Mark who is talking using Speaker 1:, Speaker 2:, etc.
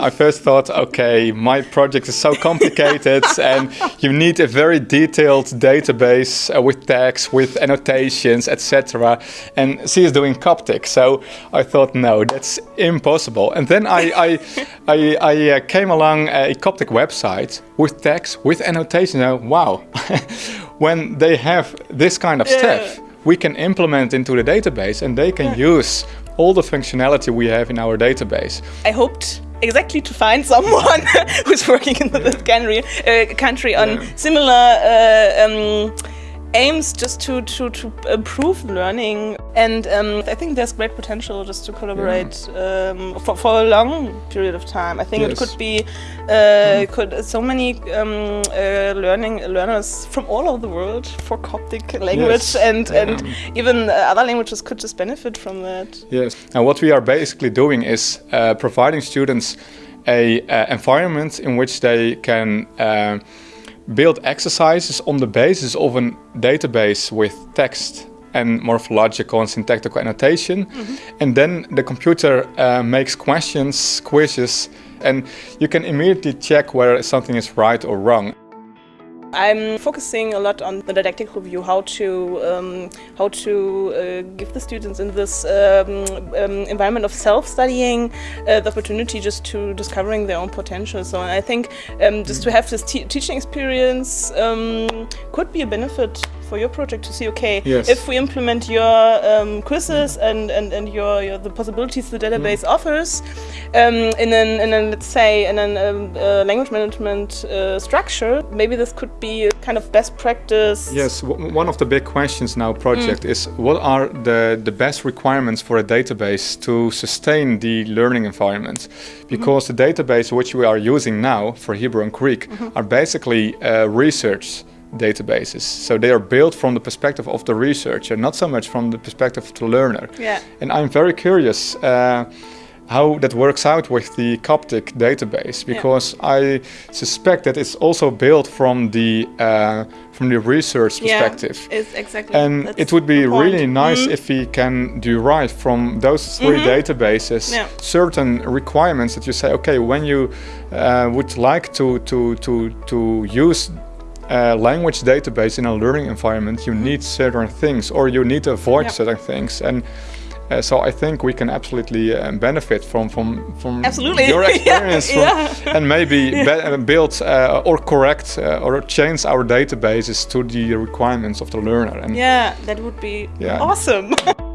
Speaker 1: I first thought, okay, my project is so complicated and you need a very detailed database uh, with tags, with annotations, etc. And she is doing Coptic, so I thought, no, that's impossible. And then I, I, I, I uh, came along a Coptic website with tags, with annotations. And, wow, when they have this kind of
Speaker 2: Yeah.
Speaker 1: stuff, we can implement into the database and they can use all the functionality we have in our database.
Speaker 2: I hoped exactly to find someone who's working in the country, uh, country on
Speaker 1: Yeah.
Speaker 2: similar uh, um, aims just to, to, to improve learning. And um, I think there's great potential just to collaborate um, for, for a long period of time. I think it could be uh, could so many um, uh, learning learners from all over the world for Coptic language
Speaker 1: Yes.
Speaker 2: and, and even other languages could just benefit from that.
Speaker 1: Yes. And what we are basically doing is uh, providing students a uh, environment in which they can uh, build exercises on the basis of a database with text and morphological and syntactical annotation. And then the computer uh, makes questions, quizzes, and you can immediately check whether something is right or wrong.
Speaker 2: I'm focusing a lot on the didactic review, how to um, how to uh, give the students in this um, um, environment of self-studying uh, the opportunity just to discovering their own potential. So I think um, just to have this te teaching experience um, could be a benefit for your project to see, okay,
Speaker 1: Yes.
Speaker 2: if we implement your um, quizzes and, and, and your, your the possibilities the database offers um, in an, in an let's say in an um, uh, language management uh, structure, maybe this could be a kind of best practice.
Speaker 1: Yes, w- one of the big questions now project is what are the, the best requirements for a database to sustain the learning environment? Because the database which we are using now for Hebrew and Greek are basically uh, research databases. So they are built from the perspective of the researcher, not so much from the perspective of the learner.
Speaker 2: Yeah.
Speaker 1: And I'm very curious uh, how that works out with the Coptic database because I suspect that it's also built from the uh, from the research perspective.
Speaker 2: Yeah, it's exactly.
Speaker 1: And
Speaker 2: that's
Speaker 1: it would be really nice
Speaker 2: Mhm.
Speaker 1: if we can derive from those 3 databases
Speaker 2: Yeah.
Speaker 1: certain requirements that you say, okay, when you uh, would like to to to to use a language database in a learning environment, you need certain things, or you need to avoid
Speaker 2: Yeah.
Speaker 1: certain things, and. Uh, so I think we can absolutely uh, benefit from from from
Speaker 2: Absolutely.
Speaker 1: your
Speaker 2: Yeah,
Speaker 1: experience from-
Speaker 2: yeah.
Speaker 1: and maybe be- uh, build uh, or correct uh, or change our databases to the requirements of the learner. And
Speaker 2: Yeah, that would be
Speaker 1: Yeah.
Speaker 2: awesome.